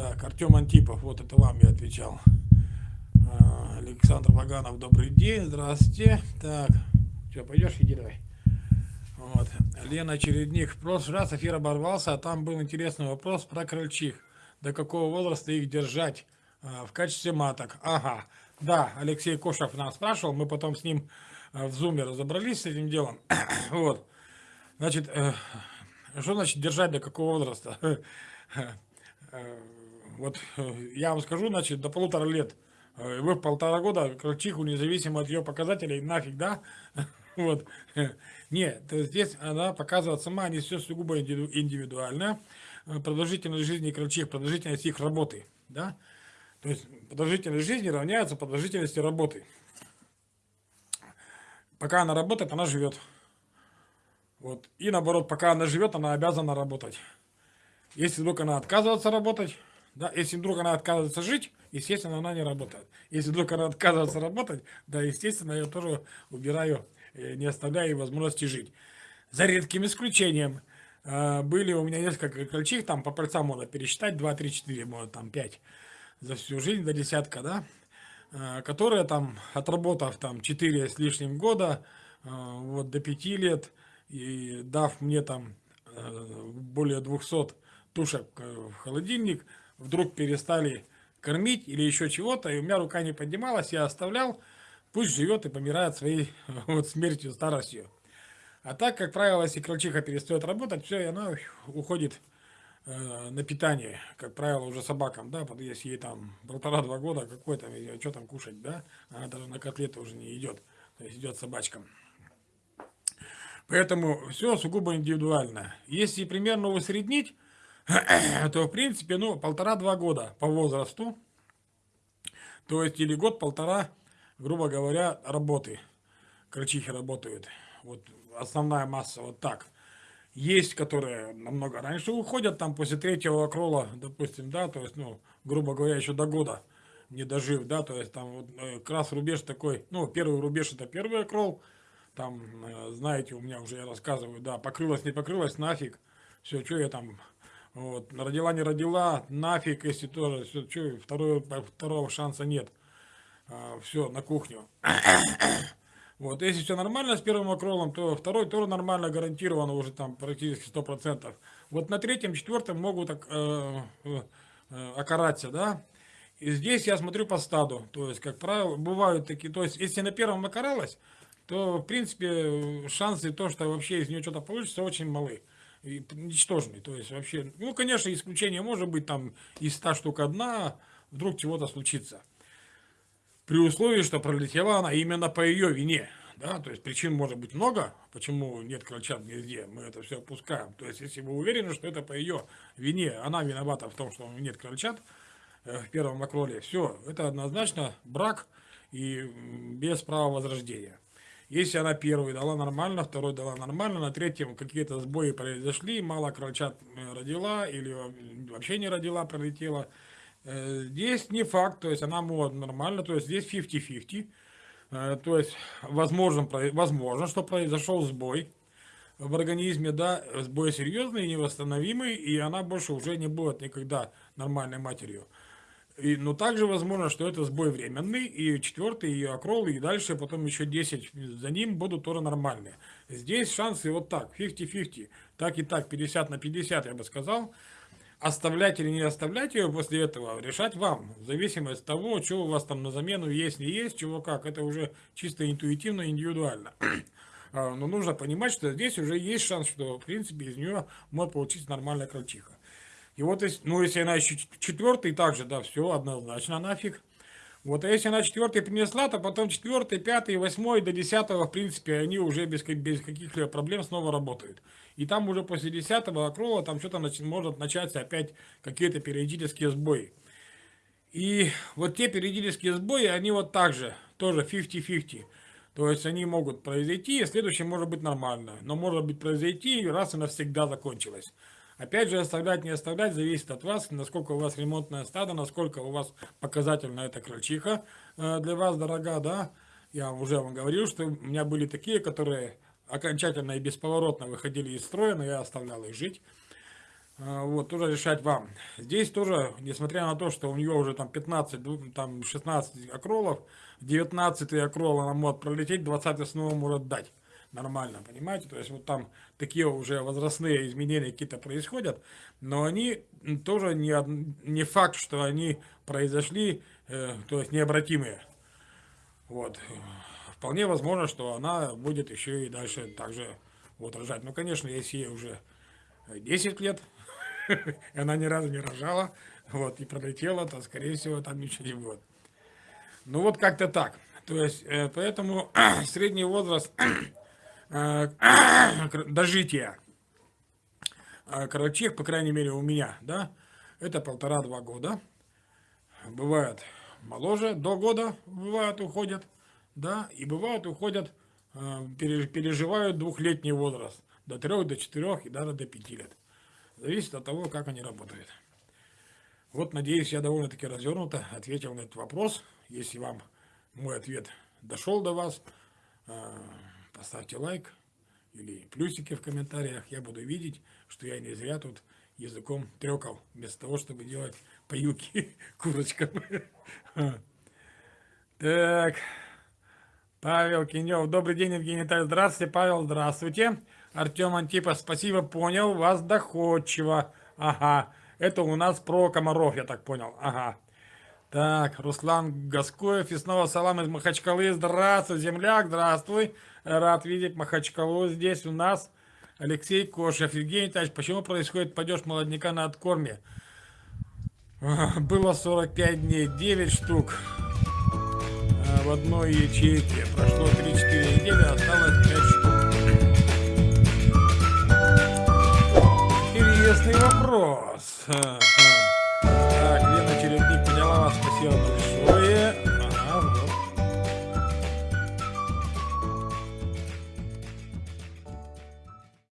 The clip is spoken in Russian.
Так, Артем Антипов, вот это вам я отвечал. А, Александр Ваганов, добрый день, здравствуйте. Так, что, пойдешь, иди давай. Вот. Лена Чередник, в прошлый раз эфир оборвался, а там был интересный вопрос про крольчих. До какого возраста их держать а, в качестве маток? Ага, да, Алексей Кошев нас спрашивал, мы потом с ним а, в зуме разобрались с этим делом. вот. Значит, э, что значит держать до какого возраста? Э, вот э, я вам скажу, значит, до полутора лет. Э, вы в полтора года крольчиху, независимо от ее показателей, нафиг, да? Вот. Нет, здесь она показывает сама несет сугубо индивидуально. Продолжительность жизни крольчих, продолжительность их работы, да? То есть продолжительность жизни равняется продолжительности работы. Пока она работает, она живет. Вот. И наоборот, пока она живет, она обязана работать. Если вдруг она отказывается работать, да, если вдруг она отказывается жить, естественно, она не работает. Если вдруг она отказывается работать, да, естественно, я тоже убираю, э, не оставляю возможности жить. За редким исключением. Э, были у меня несколько крольчих, там по пальцам можно пересчитать, 2, 3, 4, может там 5 за всю жизнь, до десятка, да, э, которые там, отработав там 4 с лишним года, вот до 5 лет, и дав мне там более 200 тушек в холодильник, вдруг перестали кормить или еще чего-то, и у меня рука не поднималась, я оставлял, пусть живет и помирает своей вот смертью, старостью. А так, как правило, если крольчиха перестает работать, все, и она уходит э, на питание, как правило, уже собакам, да, если ей там полтора-два года, какой там, что там кушать, да, она даже на котлеты уже не идет, то есть идет собачкам. Поэтому все сугубо индивидуально. Если примерно усреднить, то в принципе, ну, полтора-два года по возрасту, то есть или год-полтора, грубо говоря, работы. Крольчихи работают. Вот основная масса вот так. Есть, которые намного раньше уходят, там после третьего крола, допустим, да, то есть, ну, грубо говоря, еще до года не дожив, да, то есть там вот э, как рубеж такой, ну, первый рубеж это первый крол, там, э, знаете, у меня уже я рассказываю, да, покрылась, не покрылась, нафиг, все, что я там вот. Родила, не родила, нафиг, если тоже, все, что, второго, второго шанса нет. А, все, на кухню. Вот, если все нормально с первым окролом, то второй тоже нормально, гарантированно уже там практически 100%. Вот на третьем, четвертом могут э, э, э, окараться, да. И здесь я смотрю по стаду, то есть, как правило, бывают такие, то есть, если на первом окаралась, то, в принципе, шансы то, что вообще из нее что-то получится, очень малы ничтожный. То есть вообще, ну, конечно, исключение может быть там из 100 штук одна, вдруг чего-то случится. При условии, что пролетела она именно по ее вине. Да, то есть причин может быть много, почему нет крольчат везде, мы это все опускаем. То есть если вы уверены, что это по ее вине, она виновата в том, что нет крольчат э, в первом окроле, все, это однозначно брак и без права возрождения. Если она первый дала нормально, второй дала нормально, на третьем какие-то сбои произошли, мало крольчат э, родила или вообще не родила, пролетела. Э, здесь не факт, то есть она может нормально, то есть здесь 50-50. Э, то есть возможно, возможно, что произошел сбой в организме, да, сбой серьезный, невосстановимый, и она больше уже не будет никогда нормальной матерью. И, но также возможно, что это сбой временный, и четвертый, и акрол, и дальше потом еще 10 за ним будут тоже нормальные. Здесь шансы вот так, 50-50, так и так, 50 на 50, я бы сказал. Оставлять или не оставлять ее после этого, решать вам, в зависимости от того, что у вас там на замену есть, не есть, чего как, это уже чисто интуитивно, индивидуально. А, но нужно понимать, что здесь уже есть шанс, что в принципе из нее может получиться нормальная крольчиха. И вот, ну, если она еще четвертый, также, да, все, однозначно нафиг. Вот, а если она четвертый принесла, то потом четвертый, пятый, восьмой до десятого, в принципе, они уже без, без каких-либо проблем снова работают. И там уже после десятого окрола там что-то может начаться опять какие-то периодические сбои. И вот те периодические сбои, они вот так же, тоже 50-50. То есть они могут произойти, и следующее может быть нормально. Но может быть произойти, и раз и навсегда закончилось. Опять же, оставлять, не оставлять, зависит от вас, насколько у вас ремонтное стадо, насколько у вас показательно эта крольчиха э, для вас дорога, да. Я уже вам говорил, что у меня были такие, которые окончательно и бесповоротно выходили из строя, но я оставлял их жить. А, вот, тоже решать вам. Здесь тоже, несмотря на то, что у нее уже там 15, там 16 акролов, 19 акрол она может пролететь, 20 снова может дать. Нормально, понимаете? То есть вот там такие уже возрастные изменения какие-то происходят, но они тоже не, не факт, что они произошли, э, то есть необратимые. Вот. Вполне возможно, что она будет еще и дальше также вот рожать. Ну, конечно, если ей уже 10 лет, она ни разу не рожала, вот, и пролетела, то, скорее всего, там ничего не будет. Ну, вот как-то так. То есть, э, поэтому средний возраст дожития э, крольчих, по крайней мере, у меня, да, это полтора-два года. Бывает моложе, до года бывают, уходят, да, и бывают, уходят, переживают двухлетний возраст, до трех, до четырех и даже до пяти лет. Зависит от того, как они работают. Вот, надеюсь, я довольно-таки развернуто ответил на этот вопрос. Если вам мой ответ дошел до вас, поставьте лайк или плюсики в комментариях. Я буду видеть, что я не зря тут языком трекал, вместо того, чтобы делать поюки курочкам. Так, Павел Кинев. Добрый день, Евгений Витальевич. Здравствуйте, Павел, здравствуйте. Артем Антипов, спасибо, понял, вас доходчиво. Ага, это у нас про комаров, я так понял. Ага. Так, Руслан Гаскоев и снова салам из Махачкалы. Здравствуй, земляк, здравствуй. Рад видеть Махачкалу здесь у нас. Алексей Кошев. Евгений Тач, почему происходит падеж молодняка на откорме? Было 45 дней, 9 штук а, в одной ячейке. Прошло 3-4 недели, осталось 5 штук. Интересный вопрос.